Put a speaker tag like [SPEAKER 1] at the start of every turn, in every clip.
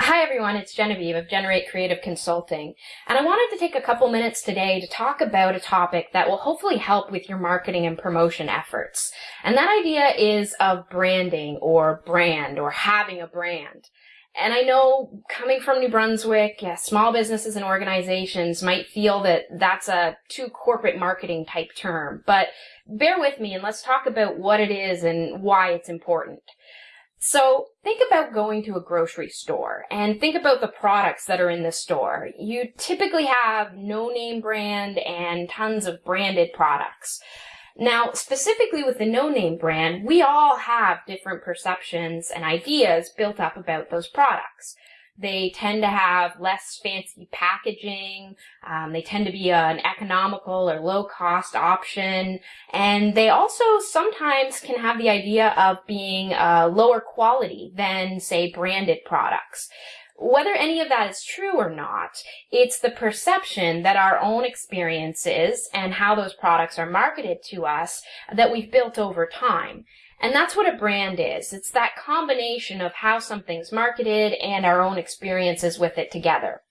[SPEAKER 1] Hi everyone, it's Genevieve of Generate Creative Consulting, and I wanted to take a couple minutes today to talk about a topic that will hopefully help with your marketing and promotion efforts. And that idea is of branding or brand or having a brand. And I know coming from New Brunswick, yeah, small businesses and organizations might feel that that's a too corporate marketing type term, but bear with me and let's talk about what it is and why it's important. So think about going to a grocery store and think about the products that are in the store. You typically have no name brand and tons of branded products. Now, specifically with the no name brand, we all have different perceptions and ideas built up about those products. They tend to have less fancy packaging. Um, they tend to be an economical or low cost option. And they also sometimes can have the idea of being uh, lower quality than, say, branded products. Whether any of that is true or not, it's the perception that our own experiences and how those products are marketed to us that we've built over time. And that's what a brand is. It's that combination of how something's marketed and our own experiences with it together.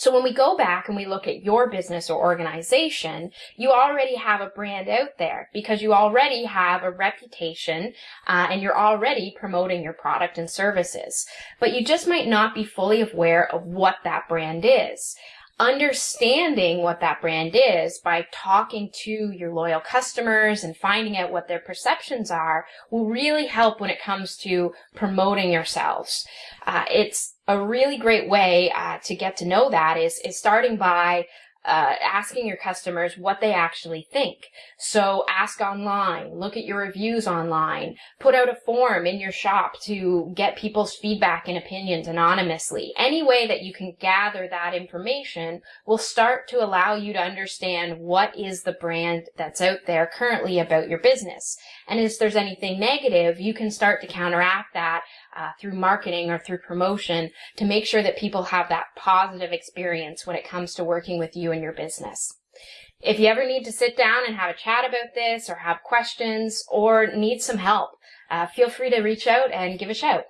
[SPEAKER 1] So when we go back and we look at your business or organization, you already have a brand out there because you already have a reputation uh, and you're already promoting your product and services. But you just might not be fully aware of what that brand is understanding what that brand is by talking to your loyal customers and finding out what their perceptions are will really help when it comes to promoting yourselves. Uh, it's a really great way uh, to get to know that is, is starting by uh, asking your customers what they actually think. So ask online, look at your reviews online, put out a form in your shop to get people's feedback and opinions anonymously. Any way that you can gather that information will start to allow you to understand what is the brand that's out there currently about your business. And if there's anything negative, you can start to counteract that uh, through marketing or through promotion to make sure that people have that positive experience when it comes to working with you and your business. If you ever need to sit down and have a chat about this or have questions or need some help, uh, feel free to reach out and give a shout.